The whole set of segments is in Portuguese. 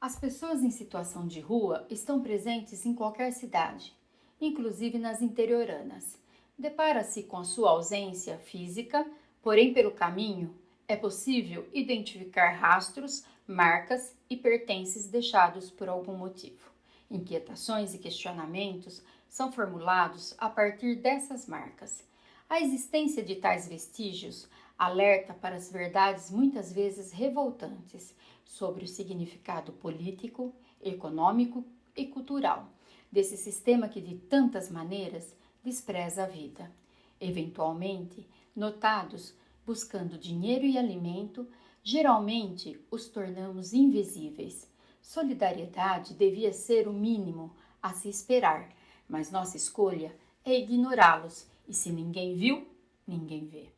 As pessoas em situação de rua estão presentes em qualquer cidade, inclusive nas interioranas. Depara-se com a sua ausência física, porém, pelo caminho, é possível identificar rastros, marcas e pertences deixados por algum motivo. Inquietações e questionamentos são formulados a partir dessas marcas. A existência de tais vestígios alerta para as verdades muitas vezes revoltantes sobre o significado político, econômico e cultural desse sistema que de tantas maneiras despreza a vida. Eventualmente, notados buscando dinheiro e alimento, geralmente os tornamos invisíveis. Solidariedade devia ser o mínimo a se esperar, mas nossa escolha é ignorá-los, e se ninguém viu, ninguém vê.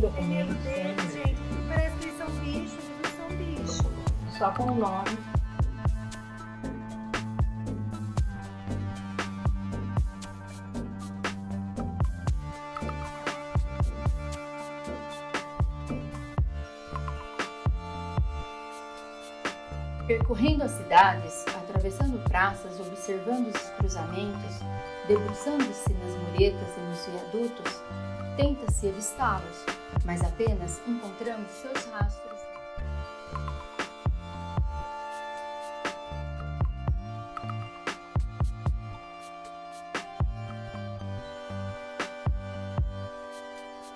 documentos. Medo deles, gente. Parece que eles são bichos, eles são bichos. Só com o nome. Percorrendo as cidades, atravessando praças, observando os cruzamentos, debruçando-se nas muretas e nos viadutos, tenta-se avistá-los, mas apenas encontramos seus rastros.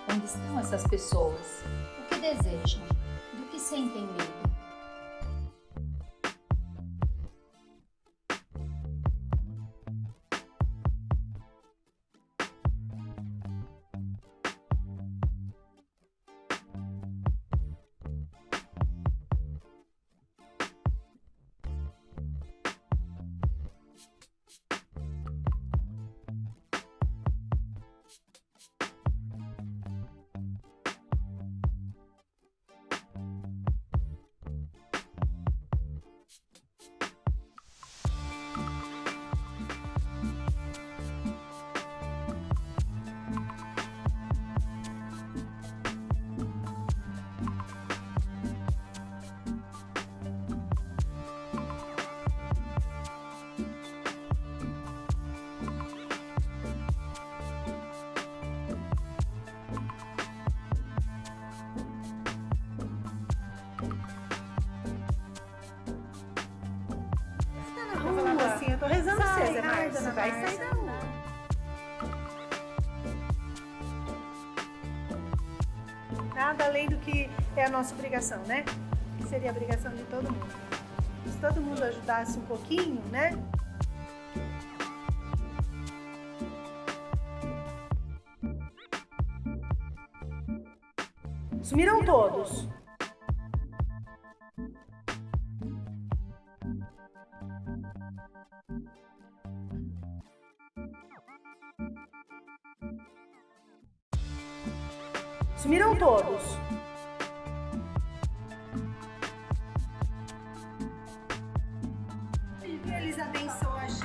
Onde estão essas pessoas? O que desejam? Do que sentem medo? Você, Márcia. Vai sair da rua. Nada além do que é a nossa obrigação, né? Que seria a obrigação de todo mundo. Se todo mundo ajudasse um pouquinho, né? Sumiram todos. Sumiram todos. Eles abençoam a gente.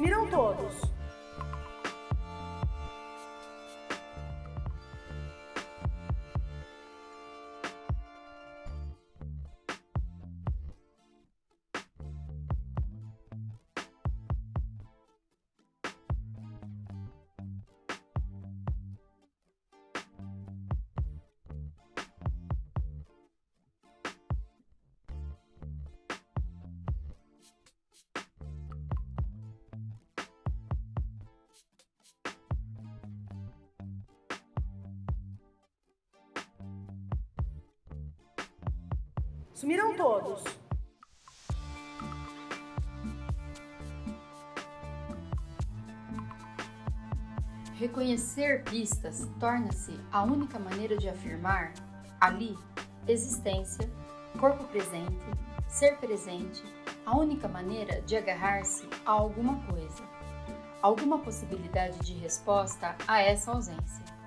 Sumiram todos. Sumiram todos. Reconhecer pistas torna-se a única maneira de afirmar ali existência, corpo presente, ser presente, a única maneira de agarrar-se a alguma coisa, alguma possibilidade de resposta a essa ausência.